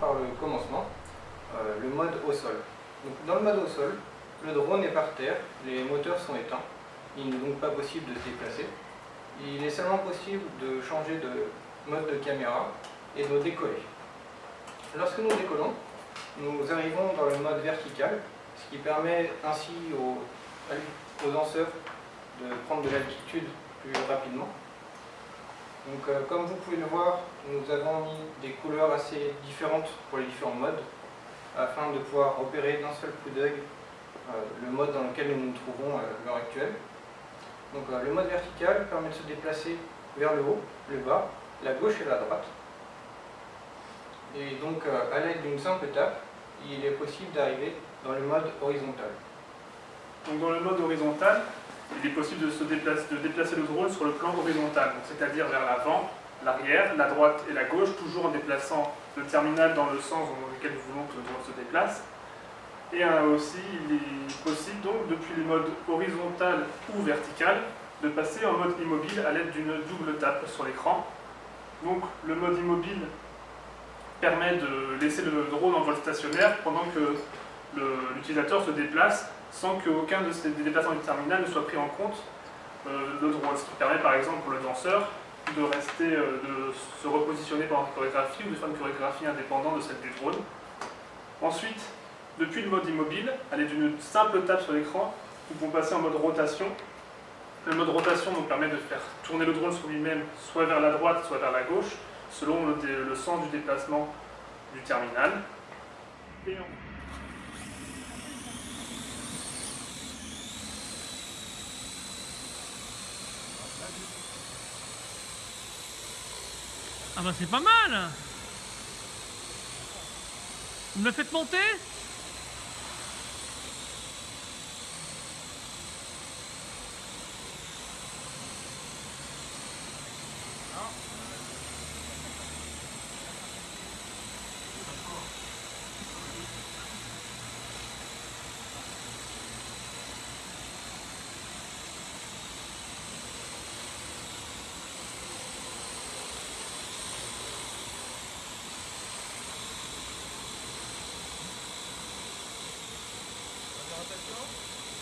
Par le commencement, euh, le mode au sol. Dans le mode au sol, le drone est par terre, les moteurs sont éteints, il n'est donc pas possible de se déplacer. Il est seulement possible de changer de mode de caméra et de décoller. Lorsque nous décollons, nous arrivons dans le mode vertical, ce qui permet ainsi aux danseurs de prendre de l'altitude plus rapidement. Donc, euh, comme vous pouvez le voir, nous avons mis des couleurs assez différentes pour les différents modes, afin de pouvoir repérer d'un seul coup d'œil euh, le mode dans lequel nous nous trouvons à l'heure actuelle. Donc, euh, le mode vertical permet de se déplacer vers le haut, le bas, la gauche et la droite. Et donc, à l'aide d'une simple étape, il est possible d'arriver dans le mode horizontal. Donc dans le mode horizontal, il est possible de, se déplacer, le drone sur le plan horizontal, c'est-à-dire vers l'avant, l'arrière, la droite et la gauche, toujours en déplaçant le terminal dans le sens dans lequel nous voulons que le drone se déplace. Et euh, aussi, il est possible donc, depuis le mode horizontal ou vertical, de passer en mode immobile à l'aide d'une double tape sur l'écran. Donc le mode immobile permet de laisser le drone en vol stationnaire pendant que l'utilisateur se déplace sans qu'aucun de ces déplacements du terminal ne soit pris en compte euh, le drone, ce qui permet par exemple pour le danseur de rester, euh, de se repositionner pendant une chorégraphie ou de faire une chorégraphie indépendante de celle du drone. Ensuite, depuis le mode immobile, à l'aide d'une simple tape sur l'écran, nous pouvons passer en mode rotation. Le mode rotation nous permet de faire tourner le drone sur lui-même, soit vers la droite, soit vers la gauche, selon le, sens du déplacement du terminal. Ah bah c'est pas mal Vous me faites monter?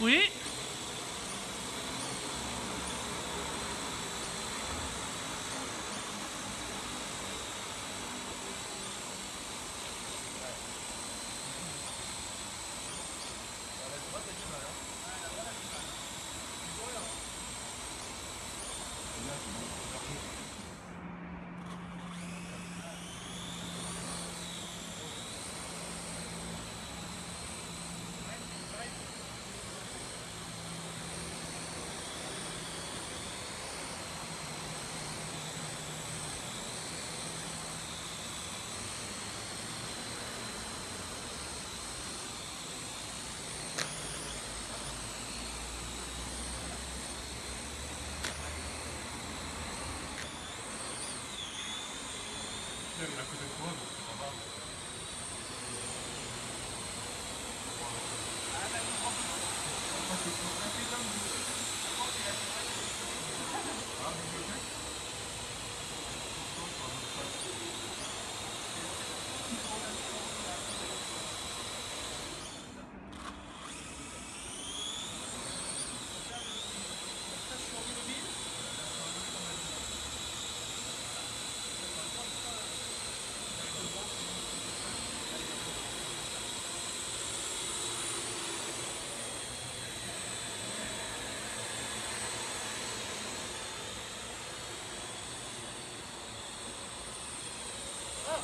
喂。système à côté de.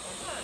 없어요.